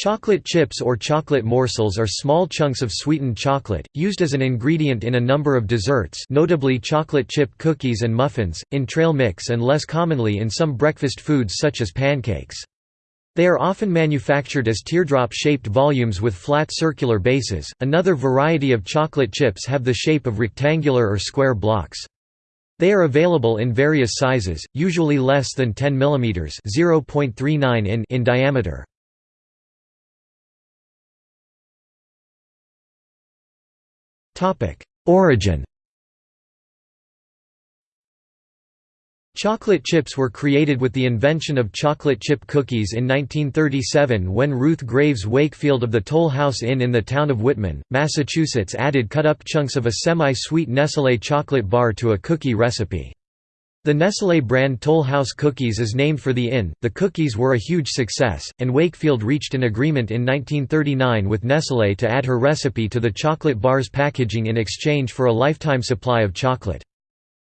Chocolate chips or chocolate morsels are small chunks of sweetened chocolate, used as an ingredient in a number of desserts notably chocolate chip cookies and muffins, in trail mix and less commonly in some breakfast foods such as pancakes. They are often manufactured as teardrop-shaped volumes with flat circular bases. Another variety of chocolate chips have the shape of rectangular or square blocks. They are available in various sizes, usually less than 10 mm (0.39 in) in diameter. Origin Chocolate chips were created with the invention of chocolate chip cookies in 1937 when Ruth Graves Wakefield of the Toll House Inn in the town of Whitman, Massachusetts added cut-up chunks of a semi-sweet Nestlé chocolate bar to a cookie recipe. The Nestlé brand Toll House cookies is named for the inn. The cookies were a huge success, and Wakefield reached an agreement in 1939 with Nestlé to add her recipe to the chocolate bar's packaging in exchange for a lifetime supply of chocolate.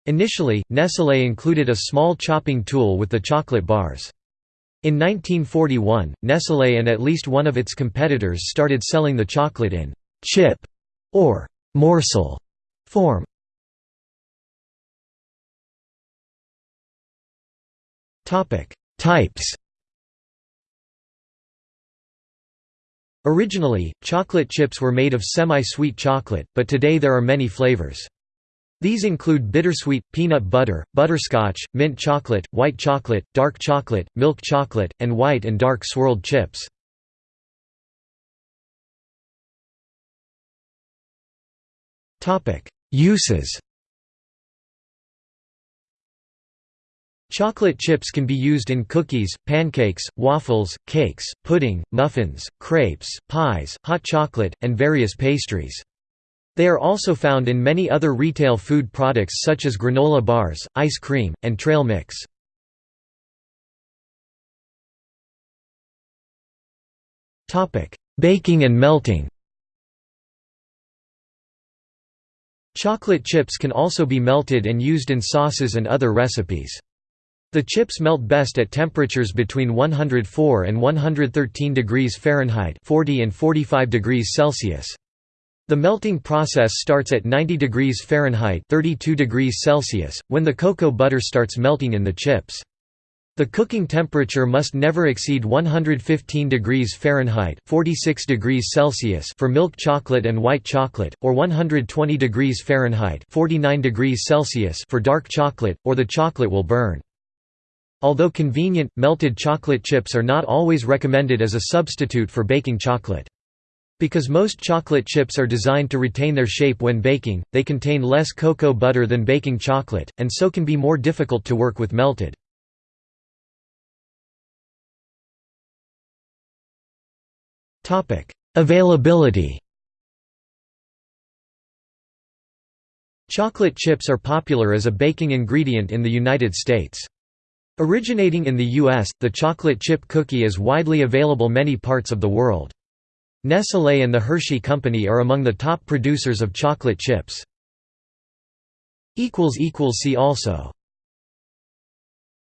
Initially, Nestlé included a small chopping tool with the chocolate bars. In 1941, Nestlé and at least one of its competitors started selling the chocolate in chip or morsel form. Types Originally, chocolate chips were made of semi-sweet chocolate, but today there are many flavors. These include bittersweet, peanut butter, butterscotch, mint chocolate, white chocolate, dark chocolate, milk chocolate, and white and dark swirled chips. Uses Chocolate chips can be used in cookies, pancakes, waffles, cakes, pudding, muffins, crepes, pies, hot chocolate, and various pastries. They are also found in many other retail food products such as granola bars, ice cream, and trail mix. Baking and melting Chocolate chips can also be melted and used in sauces and other recipes. The chips melt best at temperatures between 104 and 113 degrees Fahrenheit 40 and 45 degrees Celsius. The melting process starts at 90 degrees Fahrenheit 32 degrees Celsius, when the cocoa butter starts melting in the chips. The cooking temperature must never exceed 115 degrees Fahrenheit 46 degrees Celsius for milk chocolate and white chocolate, or 120 degrees Fahrenheit 49 degrees Celsius for dark chocolate, or the chocolate will burn. Although convenient, melted chocolate chips are not always recommended as a substitute for baking chocolate. Because most chocolate chips are designed to retain their shape when baking, they contain less cocoa butter than baking chocolate, and so can be more difficult to work with melted. Availability Chocolate chips are popular as a baking ingredient in the United States. Originating in the U.S., the chocolate chip cookie is widely available in many parts of the world. Nestlé and the Hershey Company are among the top producers of chocolate chips. See also